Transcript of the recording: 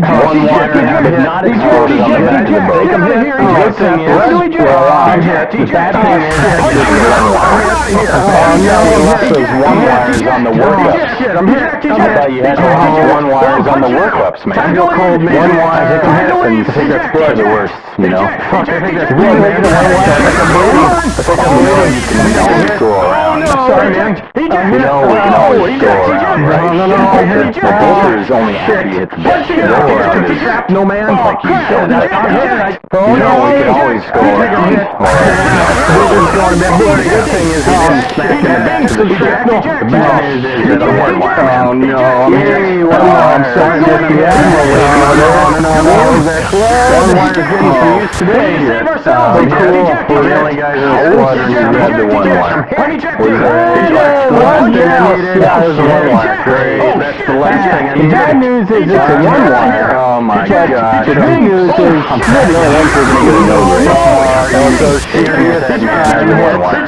One wire have not exploded on the back of the boat. The good thing is, we're alive. The bad thing is, this is one wire. Oh no, you left those one wires on the workups. Shit, I'm hit. I thought you had those one wires on the workups, man. To go cold, man. One wire, it can happen. I think that's blood the worst, you know? Fuck, I think that's Really, man. man, I think I'm bleeding. I think I'm bleeding. You can always go around. Sorry, man. You know, we can always go around, right? No, no, no, The bolter is only you hit the bed. You go No, man. like you don't I'm like hit. that. You know, we can always go around. Or, The good thing is we didn't smack in the back of the ship. The bad news is that the one wire. Oh, no. I'm wire. I'm sorry. Just the admiral. No, no, no, no, no. What was that club? One wire's getting some use today. Oh, cool. We're the only guys in the squadron who grabbed the one the one designated as a one wire. Great. That's the last thing I need. Bad news is it's a one wire. Oh my gosh. The good news is I'm not the only one person who's gonna know this. I'm so serious. Man, one wire.